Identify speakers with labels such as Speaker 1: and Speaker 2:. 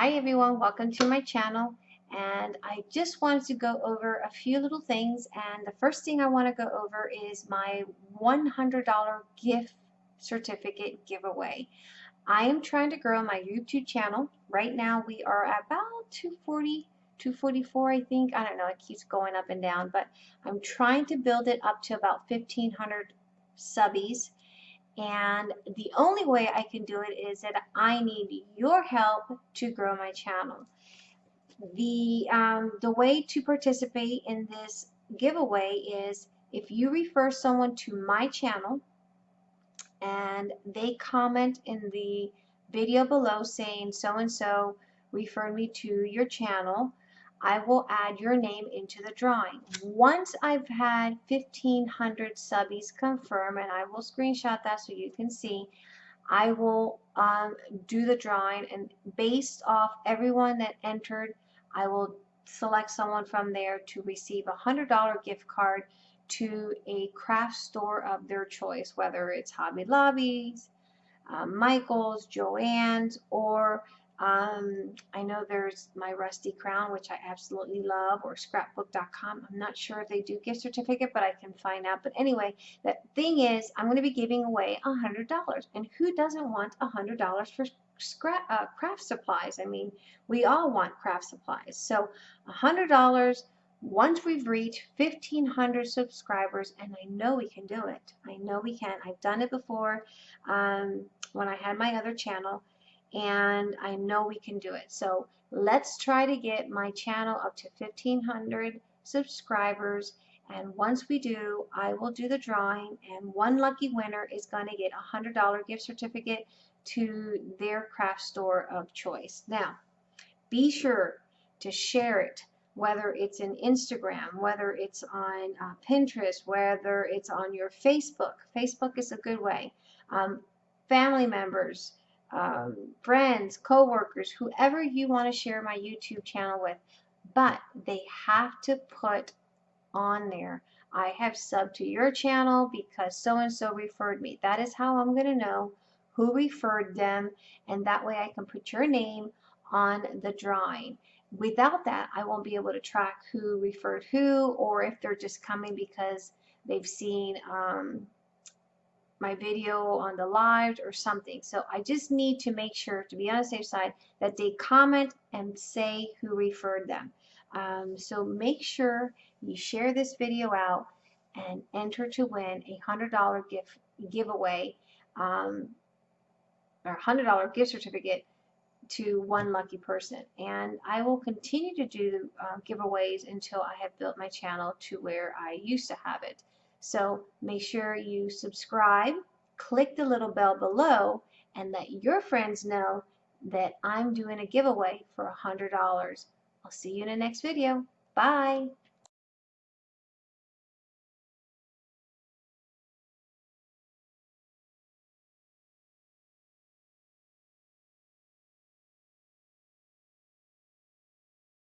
Speaker 1: Hi everyone, welcome to my channel and I just wanted to go over a few little things and the first thing I want to go over is my $100 gift certificate giveaway. I am trying to grow my YouTube channel. Right now we are about 240 244 I think. I don't know, it keeps going up and down, but I'm trying to build it up to about 1500 subbies and the only way I can do it is that I need your help to grow my channel. The, um, the way to participate in this giveaway is if you refer someone to my channel and they comment in the video below saying so and so referred me to your channel I will add your name into the drawing. Once I've had 1500 subbies confirm, and I will screenshot that so you can see, I will um, do the drawing and based off everyone that entered, I will select someone from there to receive a $100 gift card to a craft store of their choice, whether it's Hobby Lobby's, um, Michael's, Joann's, or um, I know there's my Rusty Crown, which I absolutely love, or scrapbook.com. I'm not sure if they do gift certificate, but I can find out. But anyway, the thing is, I'm going to be giving away $100. And who doesn't want $100 for scrap, uh, craft supplies? I mean, we all want craft supplies. So $100 once we've reached 1500 subscribers and I know we can do it I know we can I've done it before um, when I had my other channel and I know we can do it. So let's try to get my channel up to 1500 subscribers and once we do I will do the drawing and one lucky winner is going to get a hundred dollar gift certificate to their craft store of choice. Now be sure to share it whether it's in Instagram, whether it's on uh, Pinterest, whether it's on your Facebook. Facebook is a good way. Um, family members, um, friends, coworkers, whoever you want to share my YouTube channel with. But they have to put on there, I have subbed to your channel because so-and-so referred me. That is how I'm going to know who referred them and that way I can put your name on the drawing. Without that, I won't be able to track who referred who or if they're just coming because they've seen um, my video on the live or something. So I just need to make sure to be on the safe side that they comment and say who referred them. Um, so make sure you share this video out and enter to win a $100 gift giveaway um, or $100 gift certificate to one lucky person. And I will continue to do uh, giveaways until I have built my channel to where I used to have it. So make sure you subscribe, click the little bell below, and let your friends know that I'm doing a giveaway for $100. I'll see you in the next video. Bye.